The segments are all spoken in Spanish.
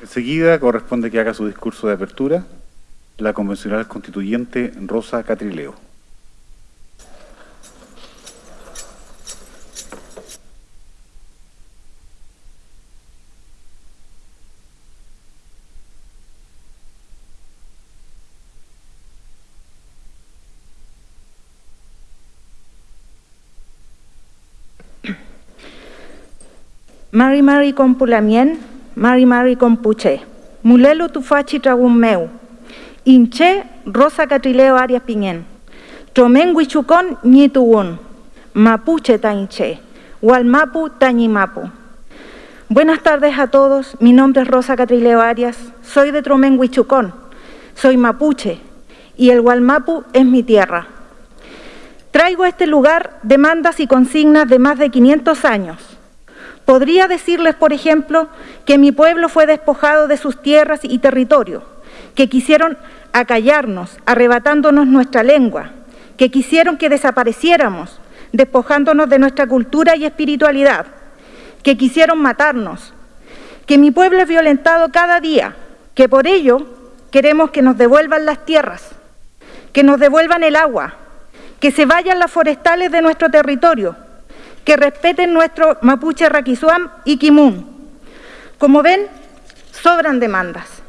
Enseguida corresponde que haga su discurso de apertura la convencional constituyente Rosa Catrileo. Mari Mari Compulamien, Mari Mari Compuche, Mulelo Tufachi Tragum Meu, Inche Rosa Catrileo Arias Piñén, Tomen Huichucón Ñituun, Mapuche Tainche, Hualmapu Tañimapu. Buenas tardes a todos, mi nombre es Rosa Catrileo Arias, soy de Tromen Huichucón, soy mapuche y el Hualmapu es mi tierra. Traigo a este lugar demandas y consignas de más de 500 años, Podría decirles, por ejemplo, que mi pueblo fue despojado de sus tierras y territorio, que quisieron acallarnos, arrebatándonos nuestra lengua, que quisieron que desapareciéramos, despojándonos de nuestra cultura y espiritualidad, que quisieron matarnos, que mi pueblo es violentado cada día, que por ello queremos que nos devuelvan las tierras, que nos devuelvan el agua, que se vayan las forestales de nuestro territorio, que respeten nuestro mapuche raquizuam y kimun. Como ven, sobran demandas.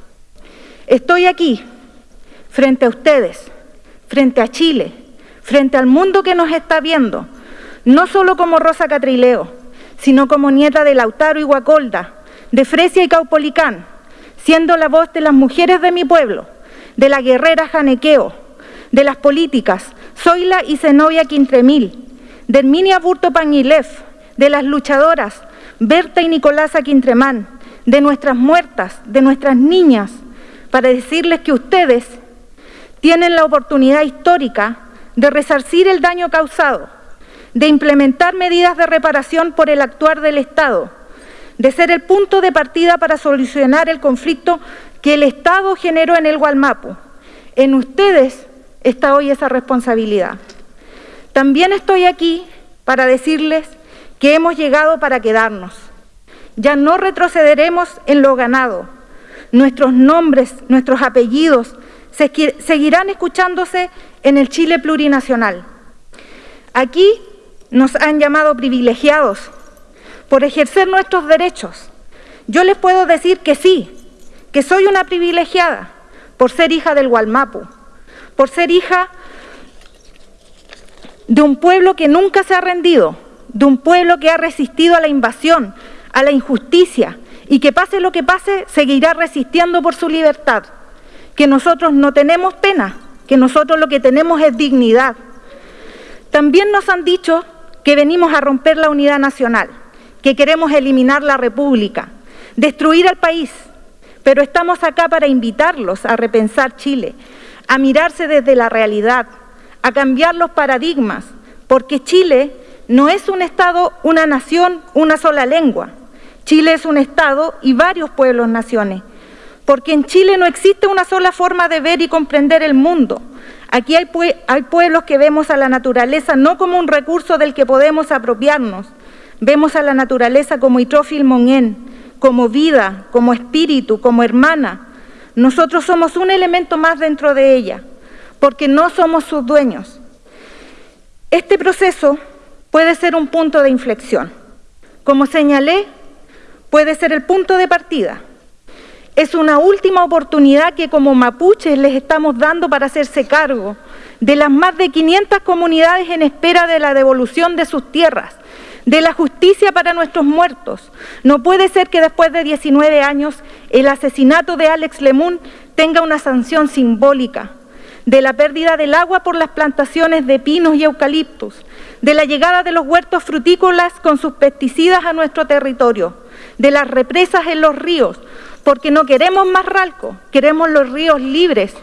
Estoy aquí, frente a ustedes, frente a Chile, frente al mundo que nos está viendo, no solo como Rosa Catrileo, sino como nieta de Lautaro y Guacolda, de Fresia y Caupolicán, siendo la voz de las mujeres de mi pueblo, de la guerrera Janequeo, de las políticas Zoila y Zenobia Quintremil, de Herminia Burto Pañilef, de las luchadoras Berta y Nicolasa Quintremán, de nuestras muertas, de nuestras niñas, para decirles que ustedes tienen la oportunidad histórica de resarcir el daño causado, de implementar medidas de reparación por el actuar del Estado, de ser el punto de partida para solucionar el conflicto que el Estado generó en el Gualmapu. En ustedes está hoy esa responsabilidad. También estoy aquí para decirles que hemos llegado para quedarnos. Ya no retrocederemos en lo ganado. Nuestros nombres, nuestros apellidos seguirán escuchándose en el Chile plurinacional. Aquí nos han llamado privilegiados por ejercer nuestros derechos. Yo les puedo decir que sí, que soy una privilegiada por ser hija del Gualmapu, por ser hija de un pueblo que nunca se ha rendido, de un pueblo que ha resistido a la invasión, a la injusticia y que pase lo que pase, seguirá resistiendo por su libertad. Que nosotros no tenemos pena, que nosotros lo que tenemos es dignidad. También nos han dicho que venimos a romper la unidad nacional, que queremos eliminar la república, destruir al país, pero estamos acá para invitarlos a repensar Chile, a mirarse desde la realidad, a cambiar los paradigmas, porque Chile no es un Estado, una nación, una sola lengua. Chile es un Estado y varios pueblos naciones, porque en Chile no existe una sola forma de ver y comprender el mundo. Aquí hay, hay pueblos que vemos a la naturaleza no como un recurso del que podemos apropiarnos, vemos a la naturaleza como Itrofil Monén, como vida, como espíritu, como hermana. Nosotros somos un elemento más dentro de ella porque no somos sus dueños. Este proceso puede ser un punto de inflexión. Como señalé, puede ser el punto de partida. Es una última oportunidad que como mapuches les estamos dando para hacerse cargo de las más de 500 comunidades en espera de la devolución de sus tierras, de la justicia para nuestros muertos. No puede ser que después de 19 años el asesinato de Alex Lemun tenga una sanción simbólica de la pérdida del agua por las plantaciones de pinos y eucaliptus, de la llegada de los huertos frutícolas con sus pesticidas a nuestro territorio, de las represas en los ríos, porque no queremos más ralco, queremos los ríos libres,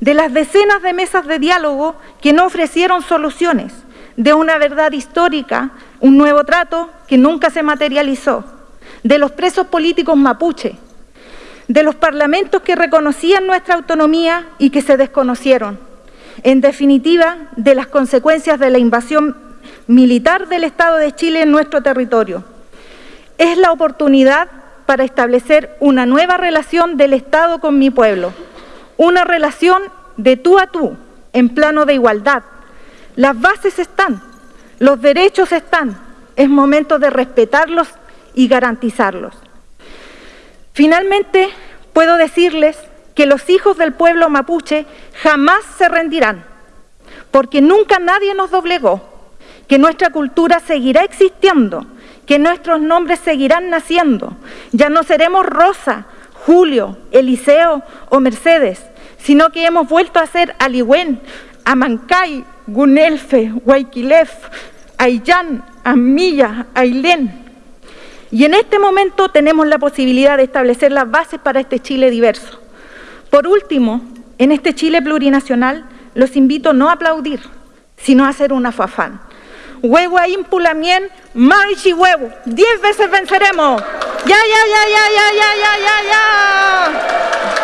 de las decenas de mesas de diálogo que no ofrecieron soluciones, de una verdad histórica, un nuevo trato que nunca se materializó, de los presos políticos mapuche, de los parlamentos que reconocían nuestra autonomía y que se desconocieron. En definitiva, de las consecuencias de la invasión militar del Estado de Chile en nuestro territorio. Es la oportunidad para establecer una nueva relación del Estado con mi pueblo, una relación de tú a tú, en plano de igualdad. Las bases están, los derechos están, es momento de respetarlos y garantizarlos. Finalmente, puedo decirles que los hijos del pueblo mapuche jamás se rendirán, porque nunca nadie nos doblegó, que nuestra cultura seguirá existiendo, que nuestros nombres seguirán naciendo. Ya no seremos Rosa, Julio, Eliseo o Mercedes, sino que hemos vuelto a ser Aliwen, Amancay, Gunelfe, Huayquilef, Ayllán, Amilla, Ailén. Y en este momento tenemos la posibilidad de establecer las bases para este Chile diverso. Por último, en este Chile plurinacional, los invito no a aplaudir, sino a hacer una fafán. Huevo a impulamien, marchi huevo. Diez veces venceremos. Ya, ya, ya, ya, ya, ya, ya, ya.